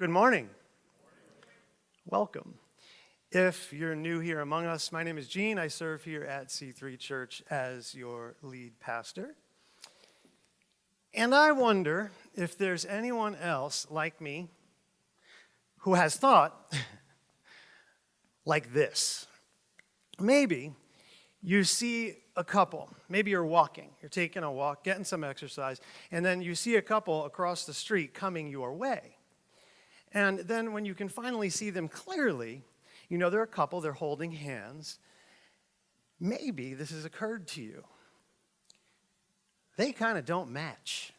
Good morning. Welcome. If you're new here among us, my name is Gene. I serve here at C3 Church as your lead pastor. And I wonder if there's anyone else like me who has thought like this. Maybe you see a couple, maybe you're walking, you're taking a walk, getting some exercise, and then you see a couple across the street coming your way. And then when you can finally see them clearly, you know they're a couple, they're holding hands. Maybe this has occurred to you. They kind of don't match.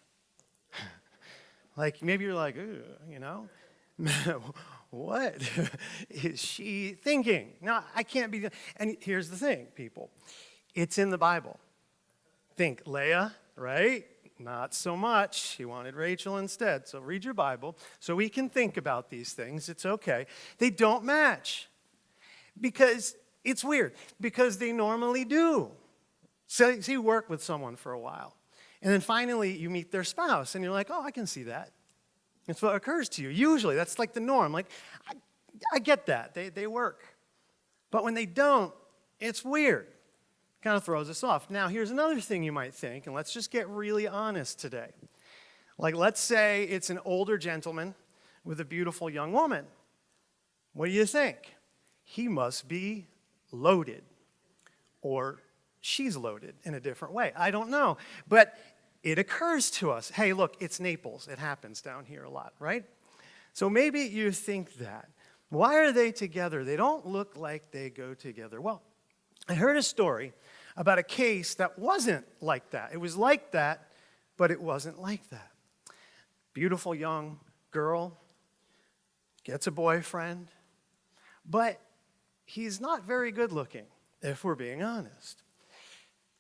like maybe you're like, you know, what is she thinking? No, I can't be. And here's the thing, people it's in the Bible. Think Leah, right? Not so much. He wanted Rachel instead. So read your Bible so we can think about these things. It's okay. They don't match because it's weird, because they normally do. So, so you work with someone for a while, and then finally you meet their spouse, and you're like, oh, I can see that. It's what occurs to you. Usually, that's like the norm. Like, I, I get that. They, they work. But when they don't, it's weird. Kind of throws us off. Now, here's another thing you might think, and let's just get really honest today. Like, let's say it's an older gentleman with a beautiful young woman. What do you think? He must be loaded, or she's loaded in a different way. I don't know. But it occurs to us hey, look, it's Naples. It happens down here a lot, right? So maybe you think that. Why are they together? They don't look like they go together. Well, I heard a story about a case that wasn't like that. It was like that, but it wasn't like that. Beautiful young girl gets a boyfriend, but he's not very good looking, if we're being honest.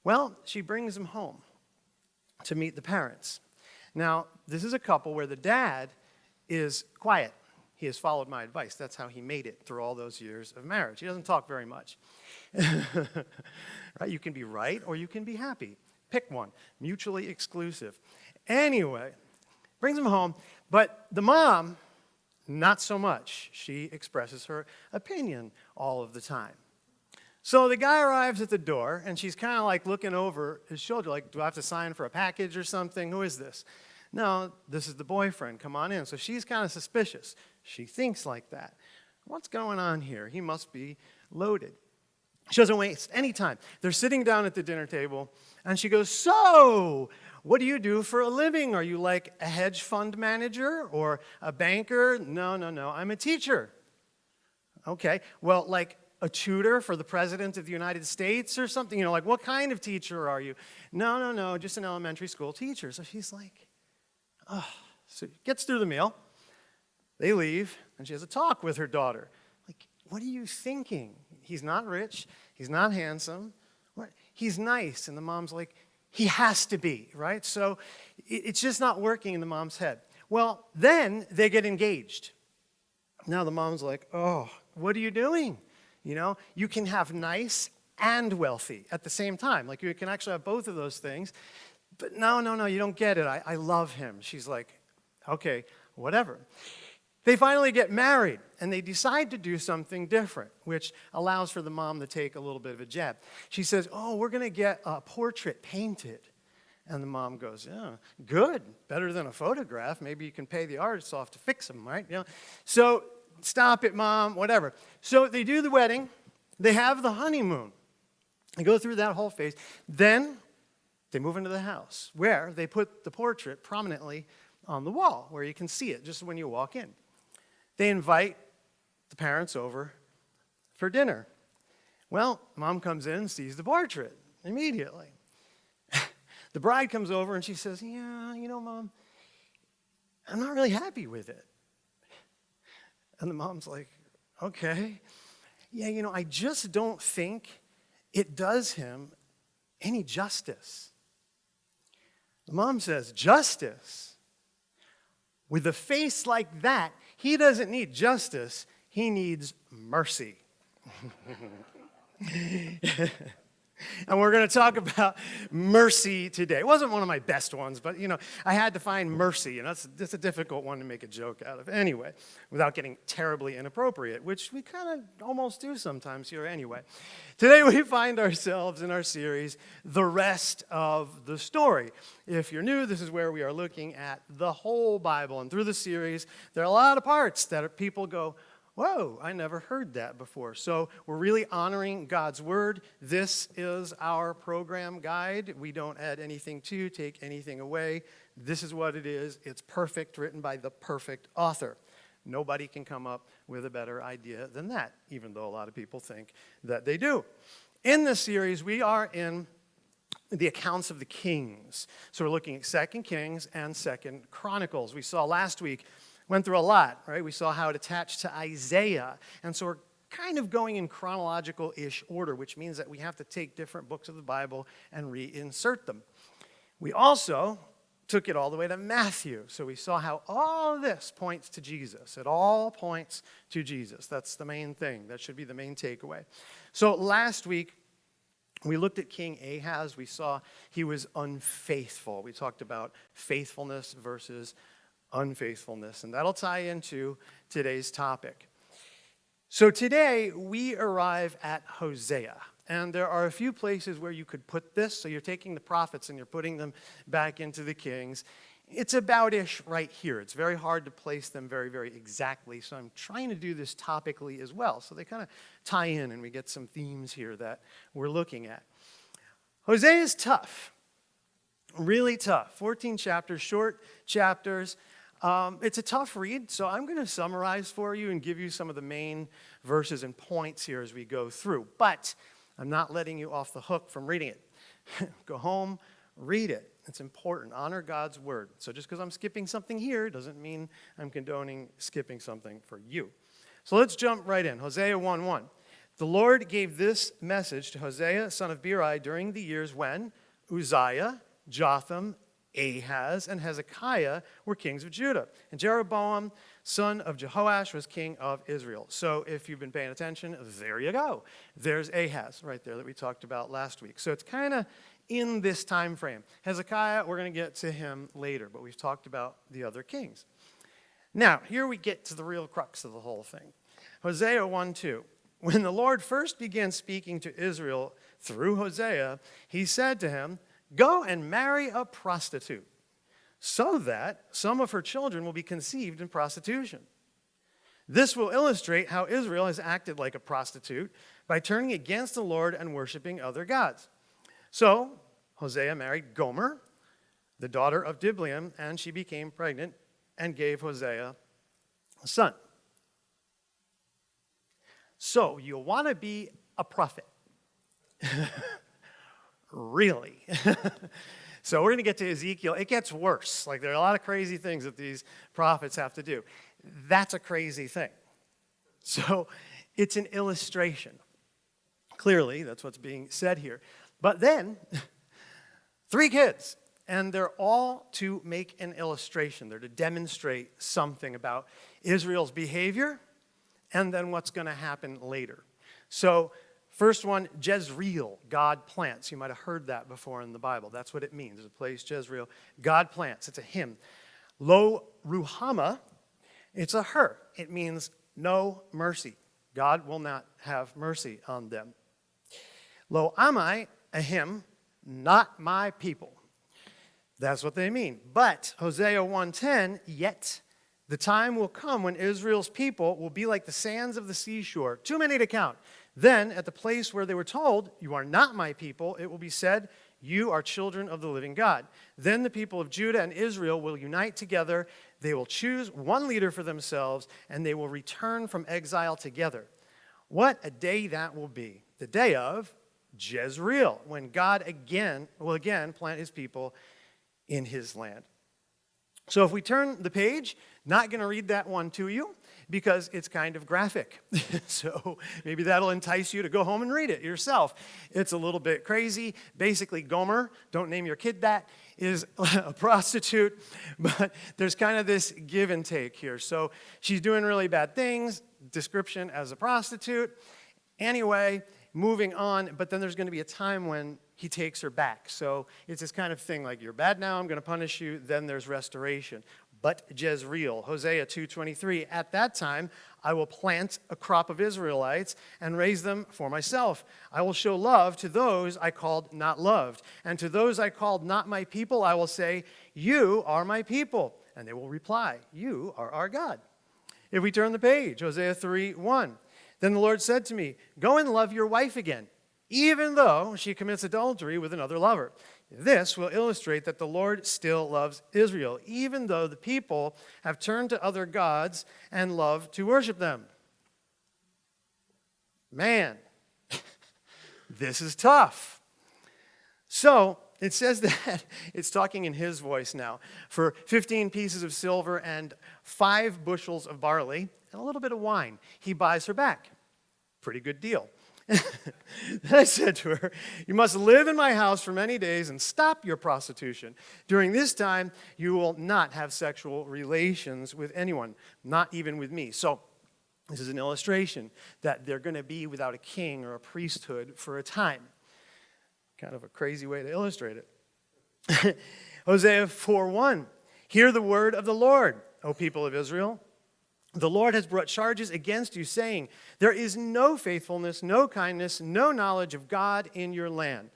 Well, she brings him home to meet the parents. Now, this is a couple where the dad is quiet. He has followed my advice. That's how he made it through all those years of marriage. He doesn't talk very much. right? You can be right or you can be happy. Pick one, mutually exclusive. Anyway, brings him home, but the mom, not so much. She expresses her opinion all of the time. So the guy arrives at the door, and she's kind of like looking over his shoulder, like, do I have to sign for a package or something? Who is this? No, this is the boyfriend. Come on in. So she's kind of suspicious. She thinks like that. What's going on here? He must be loaded. She doesn't waste any time. They're sitting down at the dinner table, and she goes, So, what do you do for a living? Are you like a hedge fund manager or a banker? No, no, no. I'm a teacher. Okay. Well, like, a tutor for the President of the United States or something? You know, like, what kind of teacher are you? No, no, no, just an elementary school teacher. So she's like, oh. So gets through the meal. They leave, and she has a talk with her daughter. Like, what are you thinking? He's not rich. He's not handsome. He's nice. And the mom's like, he has to be, right? So it's just not working in the mom's head. Well, then they get engaged. Now the mom's like, oh, what are you doing? You know, you can have nice and wealthy at the same time. Like you can actually have both of those things. But no, no, no, you don't get it. I, I love him. She's like, okay, whatever. They finally get married and they decide to do something different, which allows for the mom to take a little bit of a jab. She says, Oh, we're going to get a portrait painted. And the mom goes, Yeah, good, better than a photograph. Maybe you can pay the artist off to fix them, right? You know? So stop it, mom, whatever. So they do the wedding, they have the honeymoon. They go through that whole phase. Then they move into the house where they put the portrait prominently on the wall where you can see it just when you walk in. They invite the parents over for dinner. Well, mom comes in and sees the portrait immediately. the bride comes over and she says, Yeah, you know, mom, I'm not really happy with it. And the mom's like, okay. Yeah, you know, I just don't think it does him any justice. The mom says, justice? With a face like that, he doesn't need justice, he needs mercy. and we're going to talk about mercy today. It wasn't one of my best ones, but you know, I had to find mercy, and that's, that's a difficult one to make a joke out of anyway, without getting terribly inappropriate, which we kind of almost do sometimes here anyway. Today we find ourselves in our series, The Rest of the Story. If you're new, this is where we are looking at the whole Bible, and through the series, there are a lot of parts that people go, Whoa, I never heard that before. So we're really honoring God's word. This is our program guide. We don't add anything to, take anything away. This is what it is. It's perfect, written by the perfect author. Nobody can come up with a better idea than that, even though a lot of people think that they do. In this series, we are in the accounts of the kings. So we're looking at Second Kings and Second Chronicles. We saw last week went through a lot, right? We saw how it attached to Isaiah. And so we're kind of going in chronological ish order, which means that we have to take different books of the Bible and reinsert them. We also took it all the way to Matthew. So we saw how all this points to Jesus. It all points to Jesus. That's the main thing. That should be the main takeaway. So last week, we looked at King Ahaz. We saw he was unfaithful. We talked about faithfulness versus unfaithfulness. And that'll tie into today's topic. So today we arrive at Hosea. And there are a few places where you could put this. So you're taking the prophets and you're putting them back into the kings. It's about ish right here. It's very hard to place them very, very exactly. So I'm trying to do this topically as well. So they kind of tie in and we get some themes here that we're looking at. Hosea is tough, really tough. 14 chapters, short chapters. Um, it's a tough read, so I'm going to summarize for you and give you some of the main verses and points here as we go through. But I'm not letting you off the hook from reading it. go home, read it. It's important. Honor God's word. So just because I'm skipping something here doesn't mean I'm condoning skipping something for you. So let's jump right in. Hosea 1 1. The Lord gave this message to Hosea, son of Beeri, during the years when Uzziah, Jotham, Ahaz and Hezekiah were kings of Judah. And Jeroboam, son of Jehoash, was king of Israel. So if you've been paying attention, there you go. There's Ahaz right there that we talked about last week. So it's kind of in this time frame. Hezekiah, we're going to get to him later, but we've talked about the other kings. Now, here we get to the real crux of the whole thing. Hosea 1 2. When the Lord first began speaking to Israel through Hosea, he said to him, Go and marry a prostitute so that some of her children will be conceived in prostitution. This will illustrate how Israel has acted like a prostitute by turning against the Lord and worshiping other gods. So Hosea married Gomer, the daughter of Diblaim, and she became pregnant and gave Hosea a son. So you want to be a prophet. really? so we're going to get to Ezekiel. It gets worse. Like there are a lot of crazy things that these prophets have to do. That's a crazy thing. So it's an illustration. Clearly, that's what's being said here. But then, three kids, and they're all to make an illustration. They're to demonstrate something about Israel's behavior and then what's going to happen later. So First one, Jezreel, God plants. You might have heard that before in the Bible. That's what it means. There's a place, Jezreel. God plants. It's a him. Lo Ruhamah, it's a her. It means no mercy. God will not have mercy on them. Lo Ammi, a him, not my people. That's what they mean. But Hosea 1:10, yet the time will come when Israel's people will be like the sands of the seashore, too many to count. Then, at the place where they were told, You are not my people, it will be said, You are children of the living God. Then the people of Judah and Israel will unite together. They will choose one leader for themselves, and they will return from exile together. What a day that will be! The day of Jezreel, when God again will again plant his people in his land. So if we turn the page, not going to read that one to you because it's kind of graphic. so maybe that'll entice you to go home and read it yourself. It's a little bit crazy. Basically, Gomer, don't name your kid that, is a prostitute, but there's kind of this give and take here. So she's doing really bad things, description as a prostitute. Anyway, moving on, but then there's going to be a time when he takes her back. So it's this kind of thing like, you're bad now, I'm going to punish you, then there's restoration. But Jezreel, Hosea 2.23, at that time I will plant a crop of Israelites and raise them for myself. I will show love to those I called not loved. And to those I called not my people, I will say, You are my people. And they will reply, You are our God. If we turn the page, Hosea 3 1. Then the Lord said to me, Go and love your wife again, even though she commits adultery with another lover. This will illustrate that the Lord still loves Israel, even though the people have turned to other gods and love to worship them. Man, this is tough. So it says that it's talking in his voice now. For 15 pieces of silver and five bushels of barley and a little bit of wine, he buys her back. Pretty good deal. Then I said to her, You must live in my house for many days and stop your prostitution. During this time, you will not have sexual relations with anyone, not even with me. So, this is an illustration that they're going to be without a king or a priesthood for a time. Kind of a crazy way to illustrate it. Hosea 4:1. Hear the word of the Lord, O people of Israel. The Lord has brought charges against you, saying, There is no faithfulness, no kindness, no knowledge of God in your land.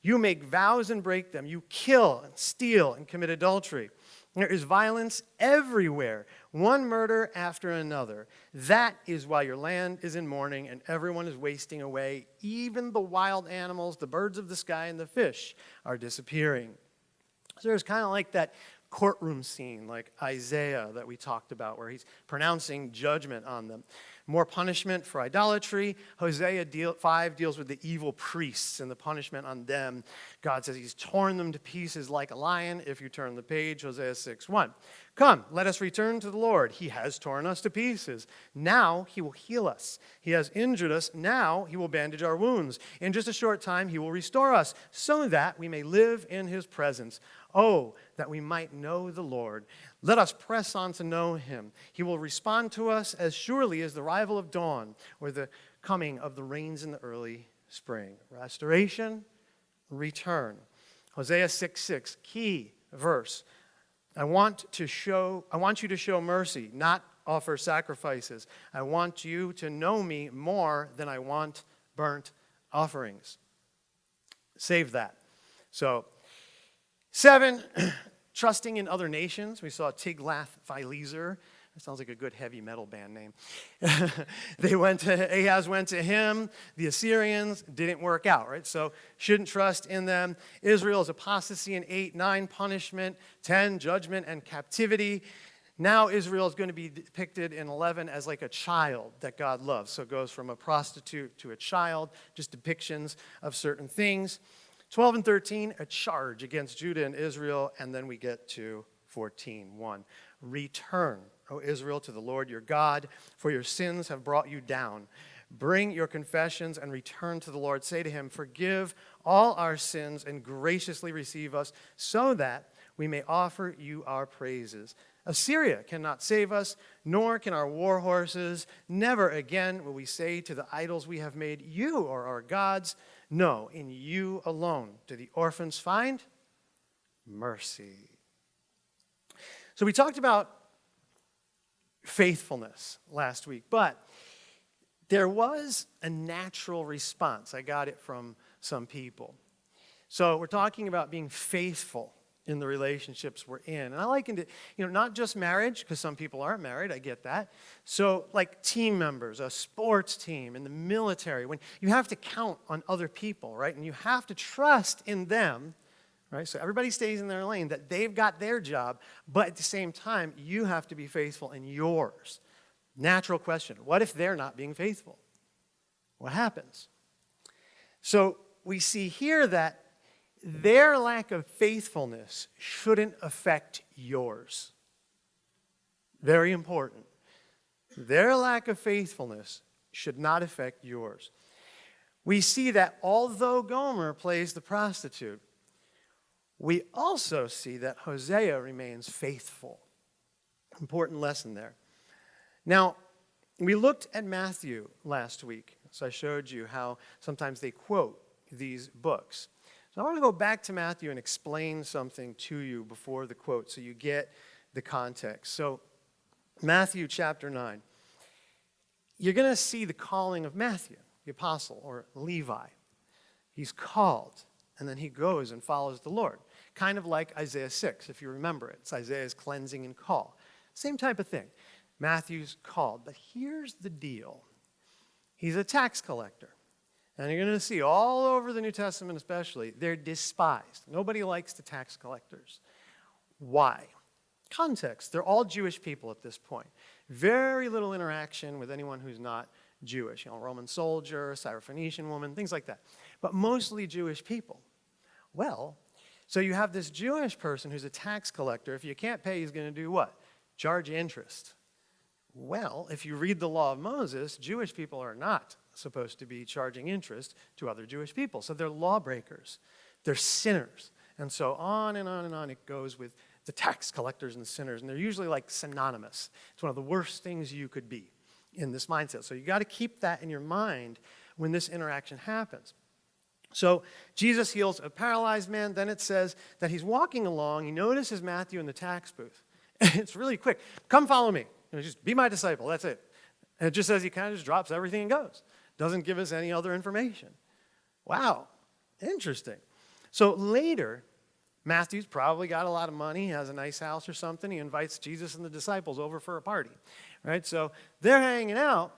You make vows and break them. You kill and steal and commit adultery. There is violence everywhere, one murder after another. That is why your land is in mourning and everyone is wasting away. Even the wild animals, the birds of the sky, and the fish are disappearing. So there's kind of like that courtroom scene like Isaiah that we talked about, where he's pronouncing judgment on them. More punishment for idolatry. Hosea deal, 5 deals with the evil priests and the punishment on them. God says he's torn them to pieces like a lion. If you turn the page, Hosea 6 1. Come, let us return to the Lord. He has torn us to pieces. Now he will heal us. He has injured us. Now he will bandage our wounds. In just a short time, he will restore us so that we may live in his presence. Oh, that we might know the Lord. Let us press on to know him. He will respond to us as surely as the arrival of dawn or the coming of the rains in the early spring. Restoration, return. Hosea 6 6, key verse. I want to show, I want you to show mercy, not offer sacrifices. I want you to know me more than I want burnt offerings. Save that. So Seven, trusting in other nations. We saw Tiglath-Pileser. That sounds like a good heavy metal band name. they went to, Ahaz went to him. The Assyrians didn't work out, right? So shouldn't trust in them. Israel's apostasy in 8, 9, punishment, 10, judgment and captivity. Now Israel is going to be depicted in 11 as like a child that God loves. So it goes from a prostitute to a child, just depictions of certain things. 12 and 13, a charge against Judah and Israel, and then we get to 14, 1. Return, O Israel, to the Lord your God, for your sins have brought you down. Bring your confessions and return to the Lord. Say to him, Forgive all our sins and graciously receive us, so that we may offer you our praises. Assyria cannot save us, nor can our war horses. Never again will we say to the idols we have made, You are our gods. No, in you alone do the orphans find mercy. So we talked about faithfulness last week, but there was a natural response. I got it from some people. So we're talking about being faithful in the relationships we're in. And I likened it, you know, not just marriage, because some people aren't married, I get that. So, like team members, a sports team, in the military, when you have to count on other people, right? And you have to trust in them, right? So everybody stays in their lane, that they've got their job, but at the same time, you have to be faithful in yours. Natural question what if they're not being faithful? What happens? So, we see here that their lack of faithfulness shouldn't affect yours. Very important. Their lack of faithfulness should not affect yours. We see that although Gomer plays the prostitute, we also see that Hosea remains faithful. Important lesson there. Now, we looked at Matthew last week, So I showed you how sometimes they quote these books. So I want to go back to Matthew and explain something to you before the quote so you get the context. So, Matthew chapter 9. You're going to see the calling of Matthew, the apostle, or Levi. He's called, and then he goes and follows the Lord. Kind of like Isaiah 6, if you remember it. It's Isaiah's cleansing and call. Same type of thing. Matthew's called. But here's the deal he's a tax collector. And you're going to see all over the New Testament, especially, they're despised. Nobody likes the tax collectors. Why? Context. They're all Jewish people at this point. Very little interaction with anyone who's not Jewish. You know, Roman soldier, Syrophoenician woman, things like that. But mostly Jewish people. Well, so you have this Jewish person who's a tax collector. If you can't pay, he's going to do what? Charge interest. Well, if you read the law of Moses, Jewish people are not supposed to be charging interest to other Jewish people. So they're lawbreakers, they're sinners. And so on and on and on it goes with the tax collectors and sinners. And they're usually like synonymous. It's one of the worst things you could be in this mindset. So you got to keep that in your mind when this interaction happens. So Jesus heals a paralyzed man. Then it says that he's walking along. He notices Matthew in the tax booth. it's really quick. Come follow me. You know, just be my disciple. That's it. And it just says he kind of just drops everything and goes. Doesn't give us any other information. Wow, interesting. So later, Matthew's probably got a lot of money, has a nice house or something. He invites Jesus and the disciples over for a party, right? So they're hanging out,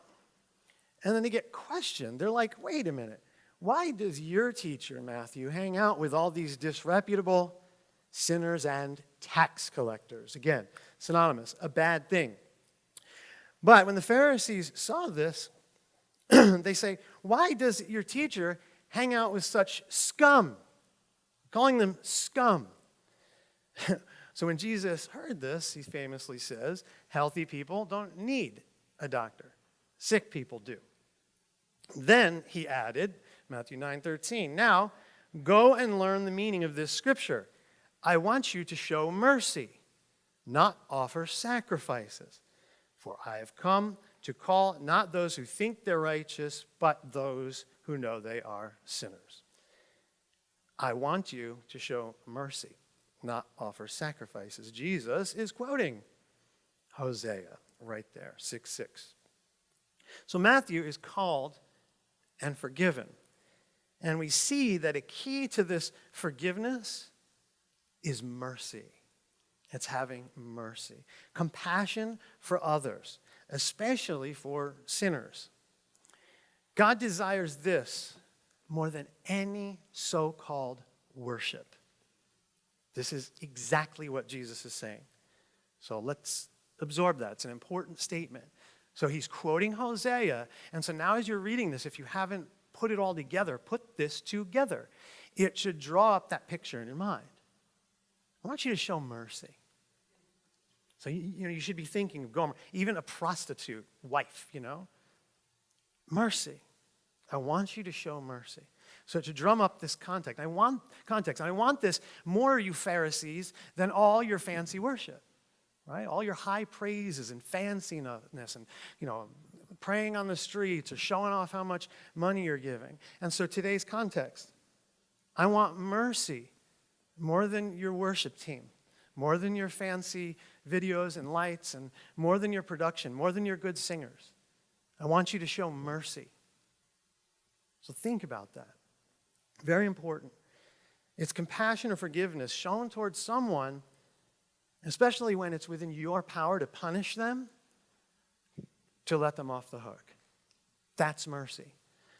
and then they get questioned. They're like, wait a minute, why does your teacher, Matthew, hang out with all these disreputable sinners and tax collectors? Again, synonymous, a bad thing. But when the Pharisees saw this, they say, Why does your teacher hang out with such scum? Calling them scum. so when Jesus heard this, he famously says, Healthy people don't need a doctor, sick people do. Then he added, Matthew 9 13, Now go and learn the meaning of this scripture. I want you to show mercy, not offer sacrifices. For I have come to call not those who think they're righteous, but those who know they are sinners. I want you to show mercy, not offer sacrifices. Jesus is quoting Hosea right there, 6 6. So Matthew is called and forgiven. And we see that a key to this forgiveness is mercy. It's having mercy, compassion for others especially for sinners. God desires this more than any so called worship. This is exactly what Jesus is saying. So let's absorb that. It's an important statement. So he's quoting Hosea. And so now, as you're reading this, if you haven't put it all together, put this together. It should draw up that picture in your mind. I want you to show mercy. So, you, you know, you should be thinking of Gomer, even a prostitute wife, you know. Mercy. I want you to show mercy. So to drum up this context, I want context. I want this more, you Pharisees, than all your fancy worship, right? All your high praises and fanciness and, you know, praying on the streets or showing off how much money you're giving. And so today's context, I want mercy more than your worship team more than your fancy videos and lights, and more than your production, more than your good singers. I want you to show mercy. So think about that. Very important. It's compassion or forgiveness shown towards someone, especially when it's within your power to punish them, to let them off the hook. That's mercy.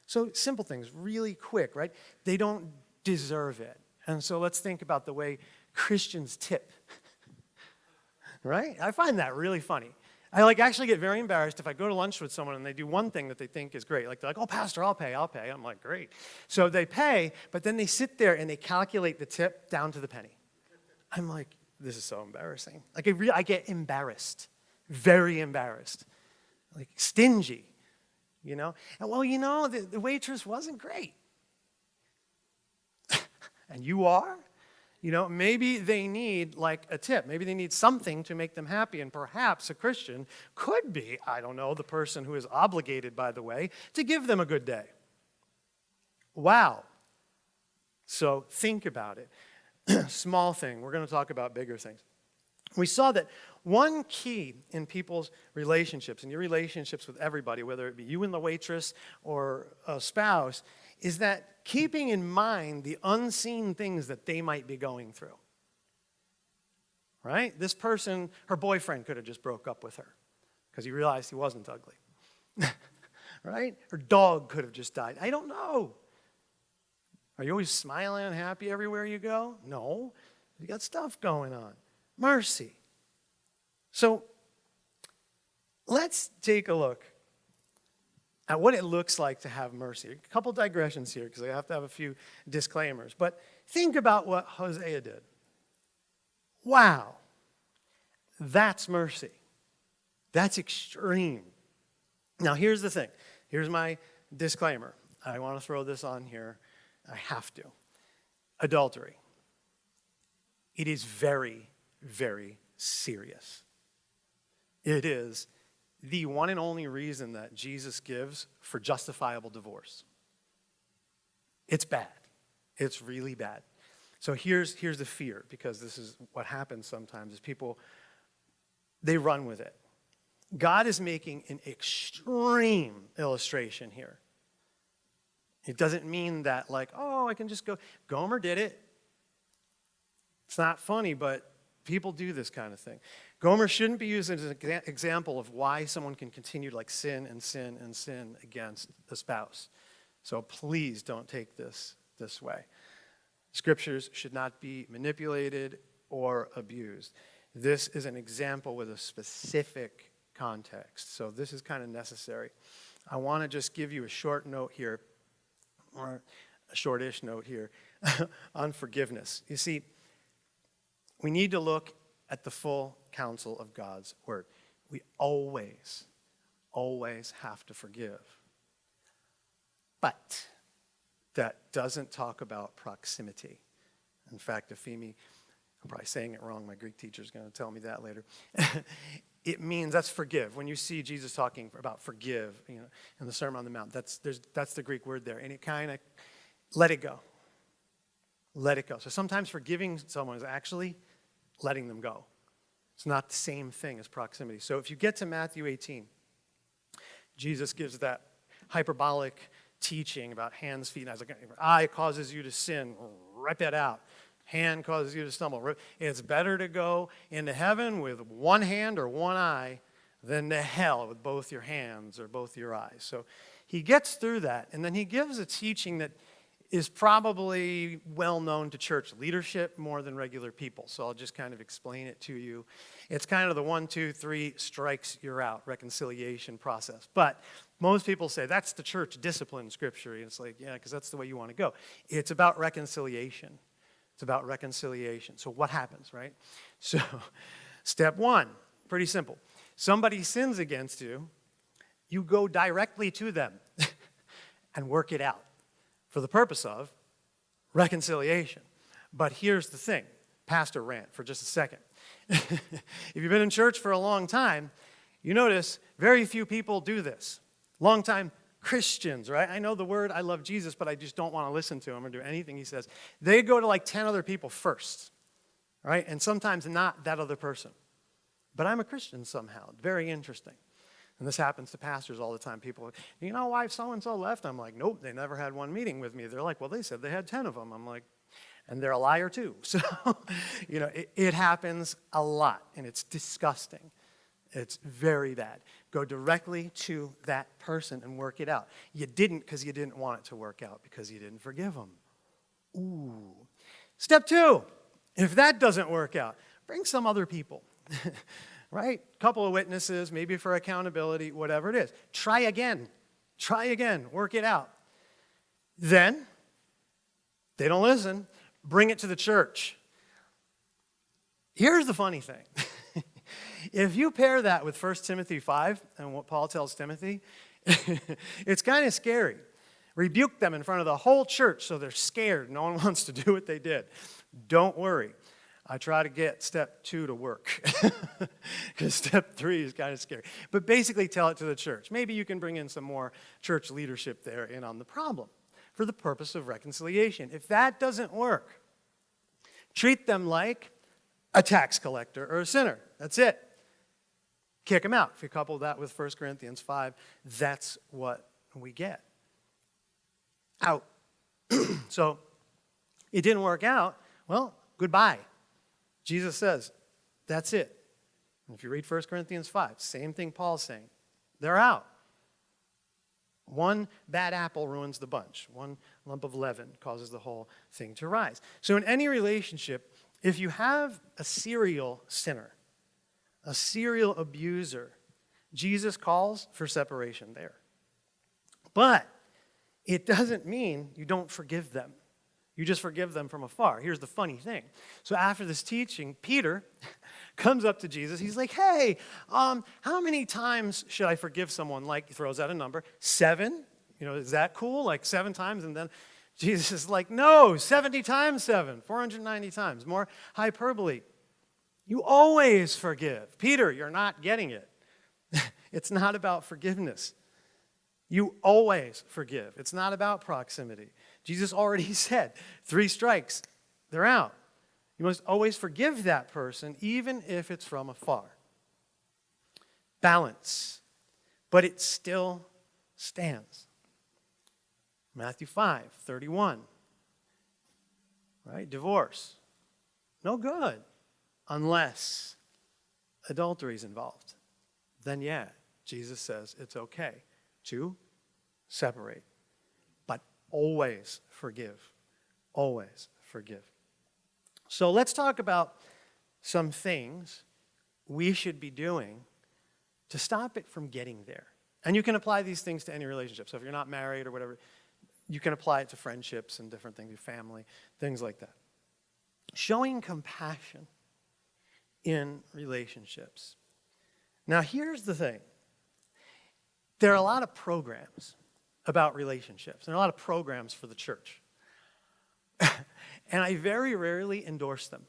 So simple things, really quick, right? They don't deserve it. And so let's think about the way Christians tip. right? I find that really funny. I like actually get very embarrassed if I go to lunch with someone and they do one thing that they think is great. Like they're like, "Oh, pastor, I'll pay, I'll pay." I'm like, "Great." So they pay, but then they sit there and they calculate the tip down to the penny. I'm like, "This is so embarrassing." Like I, re- I get embarrassed, very embarrassed, like stingy, you know. And well, you know, the, the waitress wasn't great, and you are. You know, maybe they need like a tip. Maybe they need something to make them happy. And perhaps a Christian could be, I don't know, the person who is obligated, by the way, to give them a good day. Wow. So think about it. Small thing. We're going to talk about bigger things. We saw that one key in people's relationships, in your relationships with everybody, whether it be you and the waitress or a spouse, is that keeping in mind the unseen things that they might be going through. Right? This person, her boyfriend could have just broke up with her because he realized he wasn't ugly. right? Her dog could have just died. I don't know. Are you always smiling and happy everywhere you go? No. You got stuff going on. Mercy. So let's take a look at what it looks like to have mercy. A couple digressions here because I have to have a few disclaimers. But think about what Hosea did. Wow. That's mercy. That's extreme. Now, here's the thing. Here's my disclaimer. I want to throw this on here. I have to. Adultery. It is very, very serious. It is the one and only reason that Jesus gives for justifiable divorce. It's bad. It's really bad. So here's, here's the fear, because this is what happens sometimes, is people, they run with it. God is making an extreme illustration here. It doesn't mean that like, oh, I can just go. Gomer did it. It's not funny, but people do this kind of thing. Gomer shouldn't be used as an example of why someone can continue to like sin and sin and sin against the spouse. So please don't take this this way. Scriptures should not be manipulated or abused. This is an example with a specific context. So this is kind of necessary. I want to just give you a short note here, or a shortish note here, on forgiveness. You see, we need to look at the full counsel of God's word. We always, always have to forgive. But that doesn't talk about proximity. In fact, Efimi, I'm probably saying it wrong, my Greek teacher is going to tell me that later. it means that's forgive. When you see Jesus talking about forgive, you know, in the Sermon on the Mount, that's, that's the Greek word there. And it kind of let it go. Let it go. So sometimes forgiving someone is actually letting them go. It's not the same thing as proximity. So if you get to Matthew 18, Jesus gives that hyperbolic teaching about hands, feet, and eyes. Like, eye causes you to sin, rip it out. Hand causes you to stumble. It's better to go into heaven with one hand or one eye than to hell with both your hands or both your eyes. So he gets through that, and then he gives a teaching that is probably well known to church leadership more than regular people. So I'll just kind of explain it to you. It's kind of the one, two, three strikes, you're out reconciliation process. But most people say that's the church discipline scripture. And it's like, yeah, because that's the way you want to go. It's about reconciliation. It's about reconciliation. So what happens, right? So step one, pretty simple. Somebody sins against you, you go directly to them and work it out for the purpose of reconciliation. But here's the thing pastor rant for just a second. if you've been in church for a long time, you notice very few people do this. Long time Christians, right? I know the word, I love Jesus, but I just don't want to listen to him or do anything he says. They go to like 10 other people first, right? And sometimes not that other person. But I'm a Christian somehow. Very interesting. And this happens to pastors all the time. People, you know why so and so left? I'm like, nope, they never had one meeting with me. They're like, well, they said they had 10 of them. I'm like, and they're a liar too. So, you know, it, it happens a lot and it's disgusting. It's very bad. Go directly to that person and work it out. You didn't because you didn't want it to work out because you didn't forgive them. Ooh. Step two, if that doesn't work out, bring some other people. right? Couple of witnesses, maybe for accountability, whatever it is. Try again. Try again. Work it out. Then, they don't listen. Bring it to the church. Here's the funny thing. if you pair that with 1 Timothy 5 and what Paul tells Timothy, it's kind of scary. Rebuke them in front of the whole church so they're scared. No one wants to do what they did. Don't worry. I try to get step two to work because step three is kind of scary. But basically, tell it to the church. Maybe you can bring in some more church leadership there in on the problem for the purpose of reconciliation. If that doesn't work, treat them like a tax collector or a sinner. That's it. Kick them out. If you couple that with 1 Corinthians 5, that's what we get. Out. so it didn't work out. Well, goodbye. Jesus says, that's it. And if you read 1 Corinthians 5, same thing Paul's saying. They're out. One bad apple ruins the bunch. One lump of leaven causes the whole thing to rise. So, in any relationship, if you have a serial sinner, a serial abuser, Jesus calls for separation there. But it doesn't mean you don't forgive them. You just forgive them from afar. Here's the funny thing. So after this teaching, Peter comes up to Jesus. He's like, hey, um, how many times should I forgive someone? Like, he throws out a number. Seven? You know, is that cool? Like seven times? And then Jesus is like, no, 70 times seven, 490 times. More hyperbole. You always forgive. Peter, you're not getting it. it's not about forgiveness. You always forgive. It's not about proximity. Jesus already said, three strikes, they're out. You must always forgive that person, even if it's from afar. Balance, but it still stands. Matthew 5, 31. Right? Divorce. No good unless adultery is involved. Then, yeah, Jesus says it's okay to separate always forgive. Always forgive. So let's talk about some things we should be doing to stop it from getting there. And you can apply these things to any relationship. So if you're not married or whatever, you can apply it to friendships and different things, your family, things like that. Showing compassion in relationships. Now, here's the thing there are a lot of programs about relationships. There are a lot of programs for the church. and I very rarely endorse them.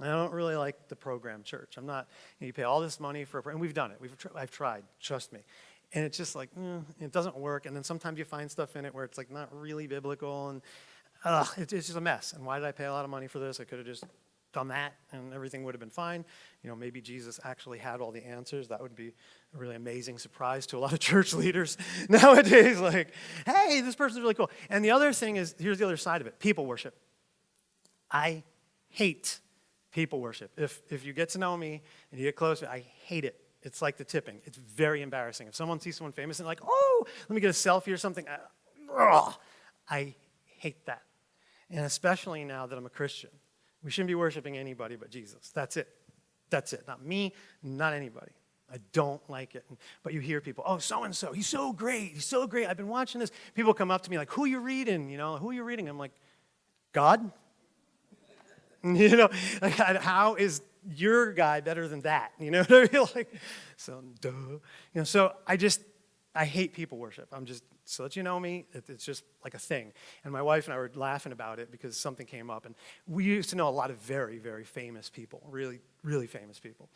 I don't really like the program church. I'm not, you, know, you pay all this money for, and we've done it. We've, I've tried, trust me. And it's just like, mm, it doesn't work. And then sometimes you find stuff in it where it's like not really biblical and it, it's just a mess. And why did I pay a lot of money for this? I could have just done that and everything would have been fine. You know, maybe Jesus actually had all the answers. That would be a really amazing surprise to a lot of church leaders nowadays. Like, hey, this person's really cool. And the other thing is, here's the other side of it people worship. I hate people worship. If, if you get to know me and you get close, to me, I hate it. It's like the tipping. It's very embarrassing. If someone sees someone famous and like, oh, let me get a selfie or something, I, I hate that. And especially now that I'm a Christian. We shouldn't be worshiping anybody but Jesus. That's it. That's it. Not me, not anybody. I don't like it. But you hear people, oh, so and so, he's so great. He's so great. I've been watching this. People come up to me like, who you reading? You know, who are you reading? I'm like, God? You know, like, how is your guy better than that? You know what I mean? Like, so, duh. You know, so I just, I hate people worship. I'm just, so that you know me, it's just like a thing. And my wife and I were laughing about it because something came up. And we used to know a lot of very, very famous people, really, really famous people.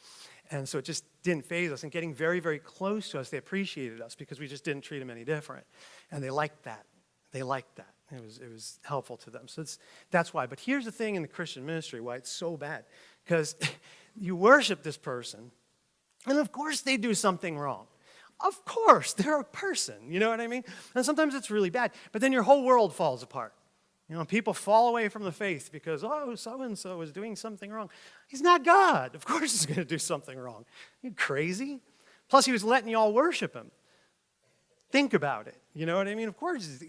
And so it just didn't faze us. And getting very, very close to us, they appreciated us because we just didn't treat them any different. And they liked that. They liked that. It was, it was helpful to them. So that's why. But here's the thing in the Christian ministry why it's so bad. Because you worship this person, and of course they do something wrong. Of course, they're a person, you know what I mean? And sometimes it's really bad, but then your whole world falls apart. You know, people fall away from the faith because, oh, so and so is doing something wrong. He's not God. Of course, he's going to do something wrong. You crazy? Plus, he was letting you all worship him. Think about it. You know what I mean? Of course,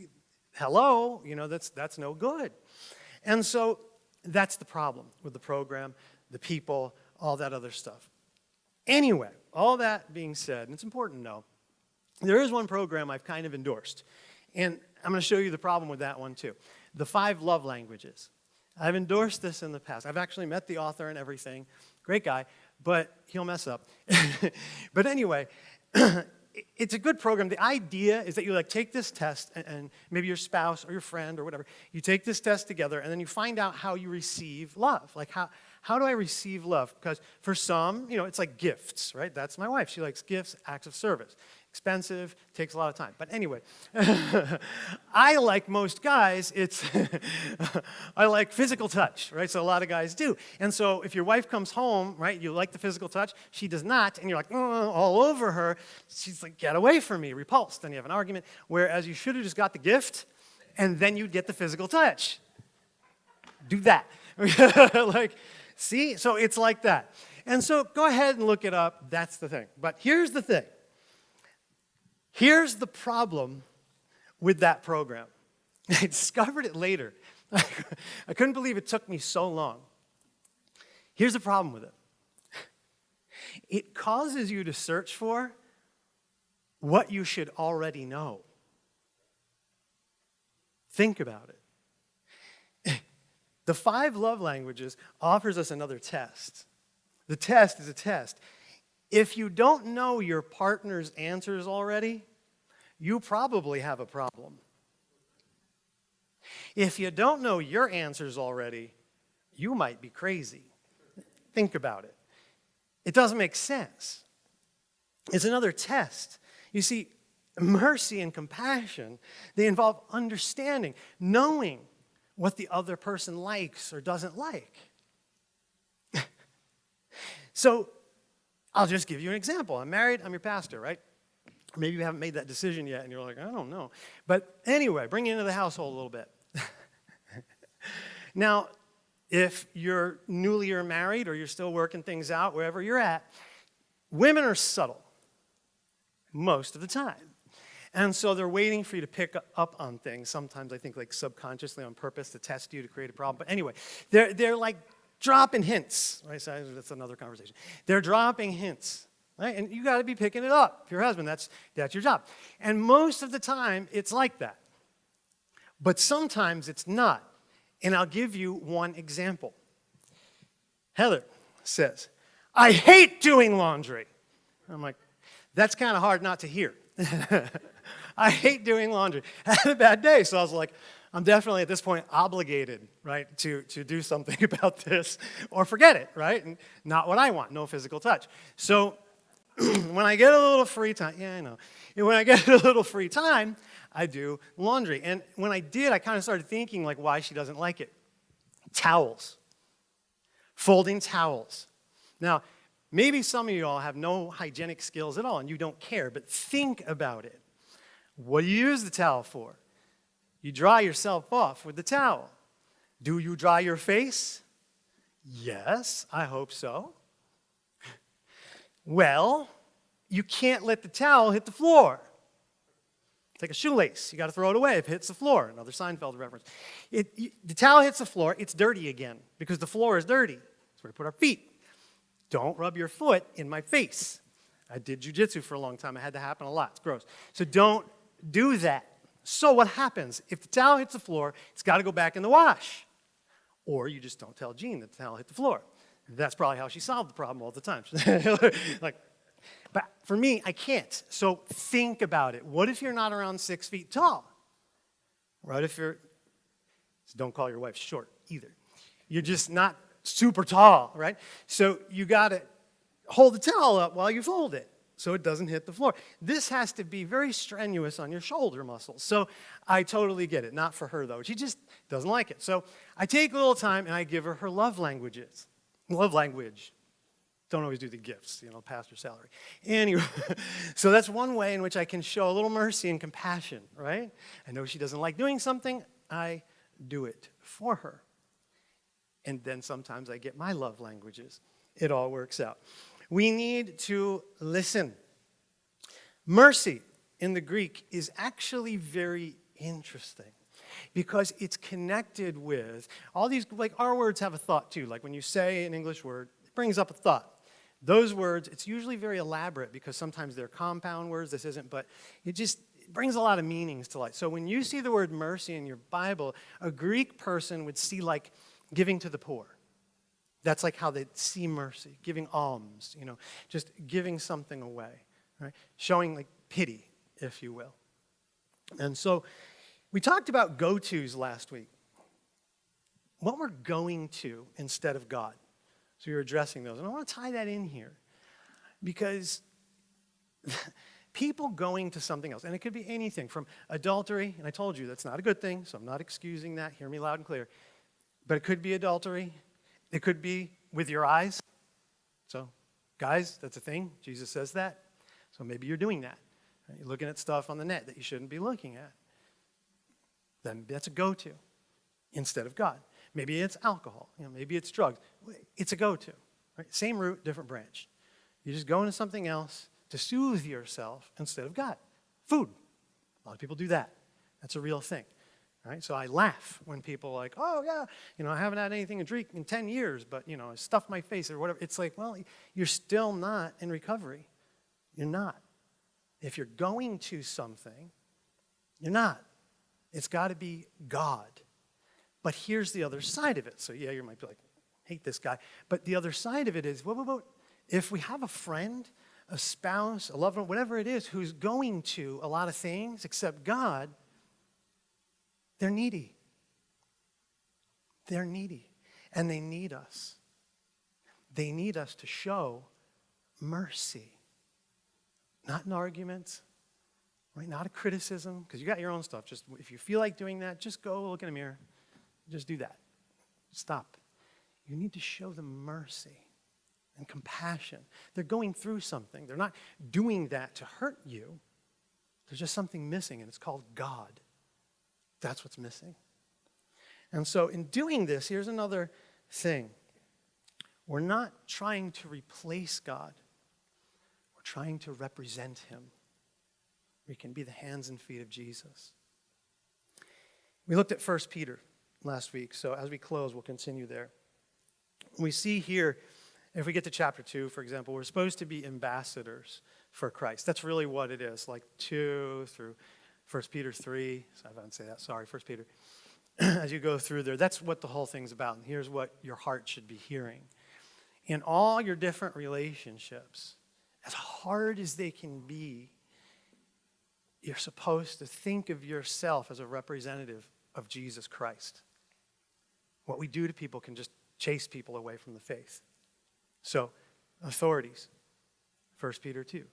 hello, you know, that's, that's no good. And so that's the problem with the program, the people, all that other stuff. Anyway, all that being said, and it's important to know, there is one program I've kind of endorsed. And I'm going to show you the problem with that one too. The five love languages. I've endorsed this in the past. I've actually met the author and everything. Great guy, but he'll mess up. but anyway, it's a good program. The idea is that you like take this test and, and maybe your spouse or your friend or whatever, you take this test together and then you find out how you receive love. Like how, how do I receive love? Because for some, you know, it's like gifts, right? That's my wife. She likes gifts, acts of service. Expensive, takes a lot of time. But anyway, I like most guys, it's, I like physical touch, right? So a lot of guys do. And so if your wife comes home, right, you like the physical touch, she does not, and you're like, "Oh," all over her, she's like, get away from me, repulsed. Then you have an argument. Whereas you should have just got the gift, and then you'd get the physical touch. Do that. like, see? So it's like that. And so go ahead and look it up. That's the thing. But here's the thing. Here's the problem with that program. I discovered it later. I couldn't believe it took me so long. Here's the problem with it it causes you to search for what you should already know. Think about it. The five love languages offers us another test. The test is a test. If you don't know your partner's answers already, you probably have a problem. If you don't know your answers already, you might be crazy. Think about it. It doesn't make sense. It's another test. You see, mercy and compassion, they involve understanding, knowing what the other person likes or doesn't like. so, I'll just give you an example. I'm married, I'm your pastor, right? Maybe you haven't made that decision yet and you're like, I don't know. But anyway, bring it into the household a little bit. now, if you're newly or married or you're still working things out wherever you're at, women are subtle most of the time. And so they're waiting for you to pick up on things. Sometimes I think like subconsciously on purpose to test you to create a problem. But anyway, they're, they're like dropping hints. Right? So that's another conversation. They're dropping hints. Right? And you got to be picking it up. If your husband, that's, that's your job. And most of the time, it's like that. But sometimes it's not. And I'll give you one example. Heather says, I hate doing laundry. I'm like, that's kind of hard not to hear. I hate doing laundry. I had a bad day, so I was like, I'm definitely at this point obligated, right, to, to do something about this or forget it, right? And not what I want, no physical touch. So when I get a little free time, yeah, I know. And when I get a little free time, I do laundry. And when I did, I kind of started thinking like why she doesn't like it. Towels. Folding towels. Now, maybe some of you all have no hygienic skills at all and you don't care, but think about it. What do you use the towel for? You dry yourself off with the towel. Do you dry your face? Yes, I hope so. Well, you can't let the towel hit the floor. Take a shoelace. You got to throw it away if it hits the floor. Another Seinfeld reference. It, you, the towel hits the floor, it's dirty again because the floor is dirty. That's where we put our feet. Don't rub your foot in my face. I did jujitsu for a long time. It had to happen a lot. It's gross. So don't do that. So what happens? If the towel hits the floor, it's got to go back in the wash. Or you just don't tell Jean that the towel hit the floor. That's probably how she solved the problem all the time. like, but for me, I can't. So think about it. What if you're not around six feet tall? Right? if you're, so don't call your wife short either. You're just not super tall, right? So you got to hold the towel up while you fold it so it doesn't hit the floor. This has to be very strenuous on your shoulder muscles. So I totally get it. Not for her, though. She just doesn't like it. So I take a little time and I give her her love languages. Love language. Don't always do the gifts, you know, pastor salary. Anyway, so that's one way in which I can show a little mercy and compassion, right? I know she doesn't like doing something, I do it for her. And then sometimes I get my love languages. It all works out. We need to listen. Mercy in the Greek is actually very interesting because it's connected with all these, like our words have a thought too. Like when you say an English word, it brings up a thought. Those words, it's usually very elaborate because sometimes they're compound words. This isn't, but it just it brings a lot of meanings to light. So when you see the word mercy in your Bible, a Greek person would see like giving to the poor. That's like how they see mercy, giving alms, you know, just giving something away, right? Showing like pity, if you will. And so we talked about go tos last week. What we're going to instead of God. So you're addressing those. And I want to tie that in here because people going to something else, and it could be anything from adultery, and I told you that's not a good thing, so I'm not excusing that. Hear me loud and clear. But it could be adultery, it could be with your eyes. So, guys, that's a thing. Jesus says that. So maybe you're doing that. You're looking at stuff on the net that you shouldn't be looking at. Then that's a go to instead of God. Maybe it's alcohol. You know, maybe it's drugs. It's a go to. Right? Same root, different branch. You just go into something else to soothe yourself instead of God. Food. A lot of people do that. That's a real thing. Right? So I laugh when people are like, oh, yeah, you know, I haven't had anything to drink in 10 years, but, you know, I stuffed my face or whatever. It's like, well, you're still not in recovery. You're not. If you're going to something, you're not. It's got to be God. But here's the other side of it. So, yeah, you might be like, hate this guy. But the other side of it is, what about if we have a friend, a spouse, a lover, whatever it is, who's going to a lot of things except God, they're needy. They're needy. And they need us. They need us to show mercy. Not an argument, right? Not a criticism, because you got your own stuff. Just if you feel like doing that, just go look in a mirror. Just do that. Stop. You need to show them mercy and compassion. They're going through something. They're not doing that to hurt you. There's just something missing, and it's called God. That's what's missing. And so, in doing this, here's another thing we're not trying to replace God, we're trying to represent Him. We can be the hands and feet of Jesus. We looked at 1 Peter last week, so as we close, we'll continue there. We see here, if we get to chapter 2, for example, we're supposed to be ambassadors for Christ. That's really what it is, like 2 through 1 Peter 3. So I didn't say that, sorry, 1 Peter. as you go through there, that's what the whole thing's about. And here's what your heart should be hearing. In all your different relationships, as hard as they can be, you're supposed to think of yourself as a representative of Jesus Christ. What we do to people can just chase people away from the faith. So, authorities, 1 Peter 2,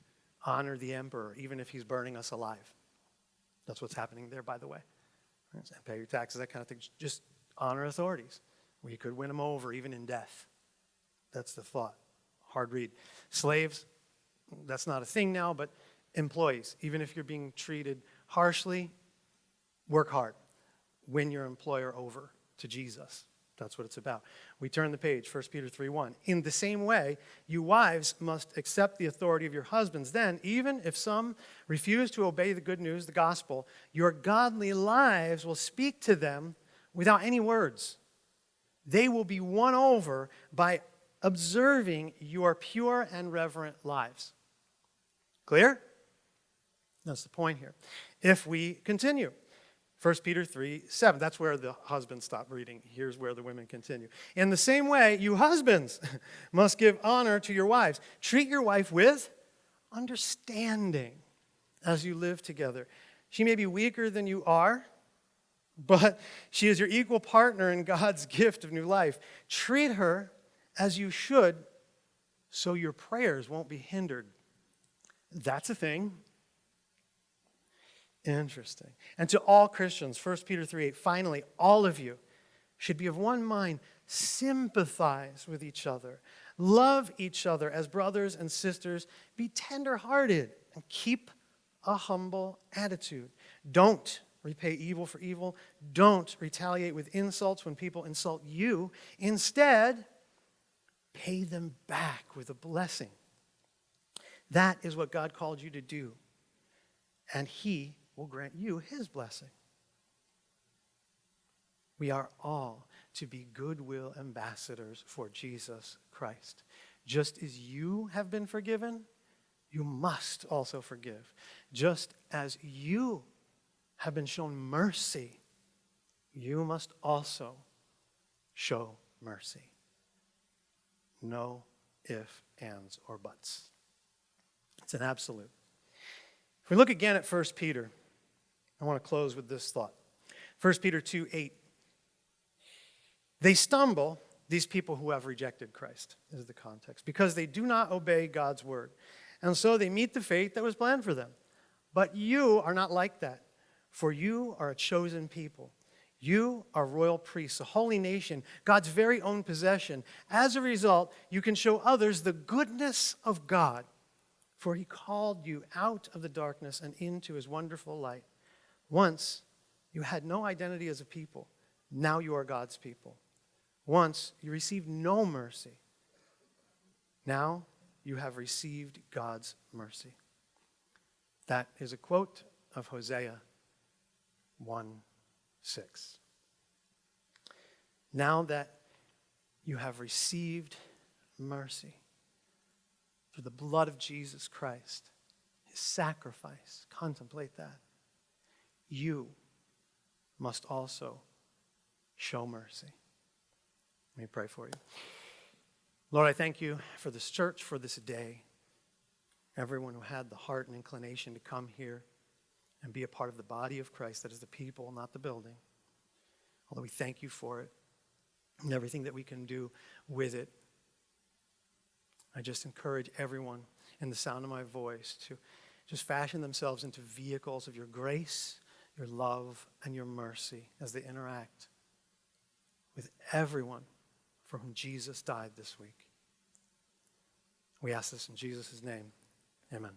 honor the emperor, even if he's burning us alive. That's what's happening there, by the way. Pay your taxes, that kind of thing. Just honor authorities. We could win them over even in death. That's the thought. Hard read. Slaves, that's not a thing now, but employees, even if you're being treated harshly, work hard. Win your employer over to Jesus. That's what it's about. We turn the page, 1 Peter 3 1. In the same way, you wives must accept the authority of your husbands. Then, even if some refuse to obey the good news, the gospel, your godly lives will speak to them without any words. They will be won over by observing your pure and reverent lives. Clear? That's the point here. If we continue, 1 Peter 3 7. That's where the husbands stop reading. Here's where the women continue. In the same way, you husbands must give honor to your wives. Treat your wife with understanding as you live together. She may be weaker than you are, but she is your equal partner in God's gift of new life. Treat her as you should so your prayers won't be hindered. That's a thing. Interesting. And to all Christians, 1 Peter 3 8, finally, all of you should be of one mind, sympathize with each other, love each other as brothers and sisters, be tenderhearted, and keep a humble attitude. Don't repay evil for evil. Don't retaliate with insults when people insult you. Instead, pay them back with a blessing. That is what God called you to do. And He will grant you his blessing. We are all to be goodwill ambassadors for Jesus Christ. Just as you have been forgiven, you must also forgive. Just as you have been shown mercy, you must also show mercy. No if, ands, or buts. It's an absolute. If we look again at 1 Peter, I want to close with this thought. 1 Peter 2 8. They stumble, these people who have rejected Christ, is the context, because they do not obey God's word. And so they meet the fate that was planned for them. But you are not like that, for you are a chosen people. You are royal priests, a holy nation, God's very own possession. As a result, you can show others the goodness of God, for he called you out of the darkness and into his wonderful light. Once you had no identity as a people, now you are God's people. Once you received no mercy, now you have received God's mercy. That is a quote of Hosea 1 6. Now that you have received mercy through the blood of Jesus Christ, his sacrifice, contemplate that. You must also show mercy. Let me pray for you. Lord, I thank you for this church, for this day. Everyone who had the heart and inclination to come here and be a part of the body of Christ, that is the people, not the building. Although we thank you for it and everything that we can do with it. I just encourage everyone in the sound of my voice to just fashion themselves into vehicles of your grace, your love, and your mercy as they interact with everyone for whom Jesus died this week. We ask this in Jesus' name. Amen.